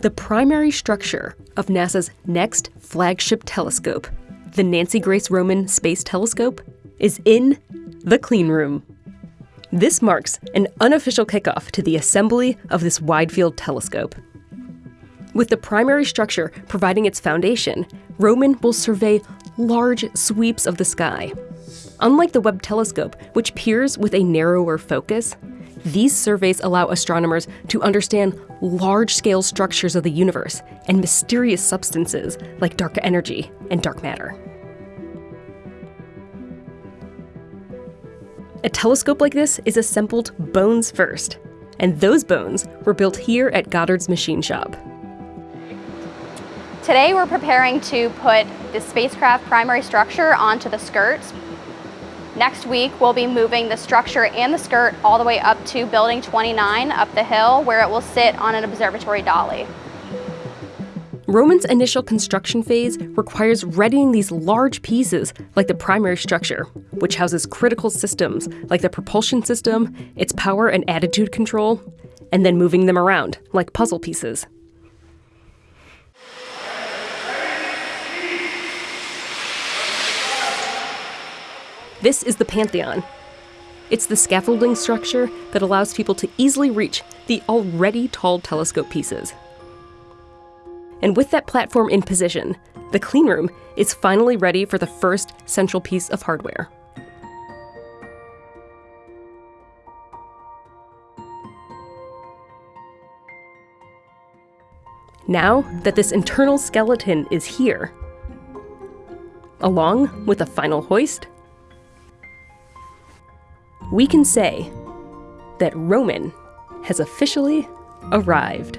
The primary structure of NASA's next flagship telescope, the Nancy Grace Roman Space Telescope, is in the clean room. This marks an unofficial kickoff to the assembly of this wide field telescope. With the primary structure providing its foundation, Roman will survey large sweeps of the sky. Unlike the Webb telescope, which peers with a narrower focus, these surveys allow astronomers to understand large scale structures of the universe and mysterious substances like dark energy and dark matter. A telescope like this is assembled bones first, and those bones were built here at Goddard's machine shop. Today we're preparing to put the spacecraft primary structure onto the skirts Next week, we'll be moving the structure and the skirt all the way up to building 29 up the hill where it will sit on an observatory dolly. Roman's initial construction phase requires readying these large pieces like the primary structure, which houses critical systems like the propulsion system, its power and attitude control, and then moving them around like puzzle pieces. This is the Pantheon. It's the scaffolding structure that allows people to easily reach the already tall telescope pieces. And with that platform in position, the cleanroom is finally ready for the first central piece of hardware. Now that this internal skeleton is here, along with a final hoist, we can say that Roman has officially arrived.